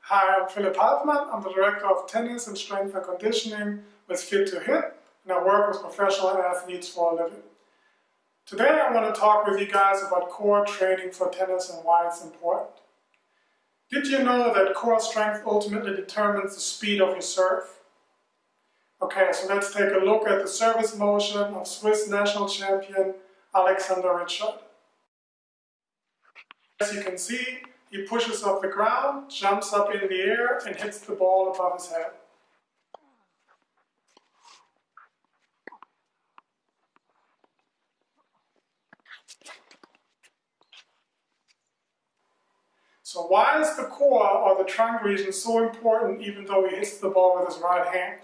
Hi, I'm Philipp Halfmann. I'm the Director of Tennis and Strength and Conditioning with Fit to Hit, and I work with professional athletes for a living. Today I want to talk with you guys about core training for tennis and why it's important. Did you know that core strength ultimately determines the speed of your serve? Okay, so let's take a look at the service motion of Swiss national champion Alexander Ritschard. As you can see, he pushes off the ground, jumps up in the air and hits the ball above his head. So why is the core or the trunk region so important even though he hits the ball with his right hand?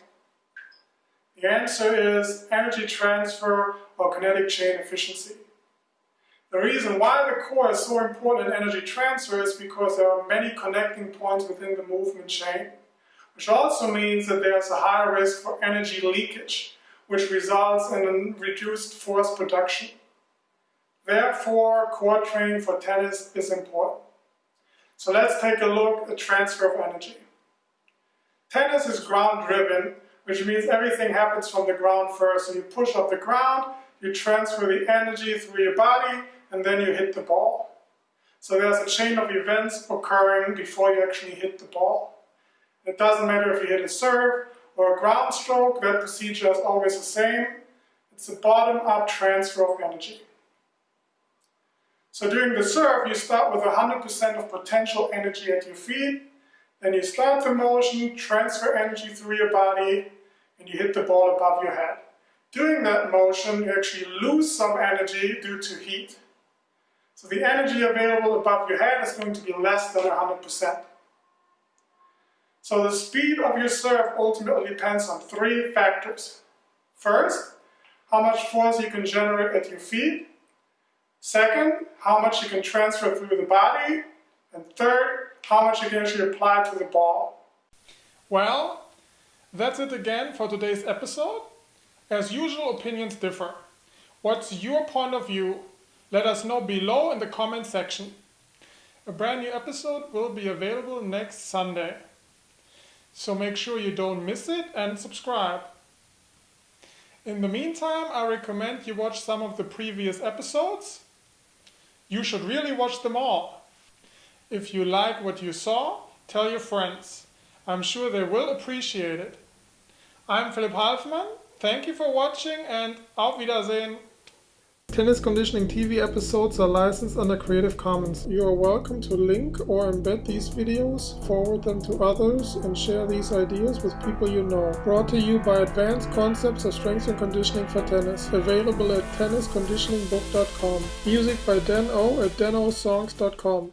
The answer is energy transfer or kinetic chain efficiency. The reason why the core is so important in energy transfer is because there are many connecting points within the movement chain, which also means that there's a higher risk for energy leakage, which results in reduced force production. Therefore, core training for tennis is important. So let's take a look at transfer of energy. Tennis is ground driven, which means everything happens from the ground first. So you push up the ground, you transfer the energy through your body, and then you hit the ball. So there's a chain of events occurring before you actually hit the ball. It doesn't matter if you hit a serve or a ground stroke, that procedure is always the same. It's a bottom-up transfer of energy. So during the serve, you start with 100% of potential energy at your feet, then you start the motion, transfer energy through your body, and you hit the ball above your head. During that motion, you actually lose some energy due to heat. So the energy available above your head is going to be less than 100%. So the speed of your serve ultimately depends on three factors. First, how much force you can generate at your feet. Second, how much you can transfer through the body. And third, how much you can actually apply to the ball. Well, that's it again for today's episode. As usual, opinions differ. What's your point of view let us know below in the comment section. A brand new episode will be available next Sunday. So make sure you don't miss it and subscribe. In the meantime, I recommend you watch some of the previous episodes. You should really watch them all. If you like what you saw, tell your friends. I'm sure they will appreciate it. I'm Philipp Halfmann. Thank you for watching and auf Wiedersehen. Tennis Conditioning TV episodes are licensed under Creative Commons. You are welcome to link or embed these videos, forward them to others, and share these ideas with people you know. Brought to you by Advanced Concepts of Strength and Conditioning for Tennis. Available at tennisconditioningbook.com. Music by Dan O at danosongs.com.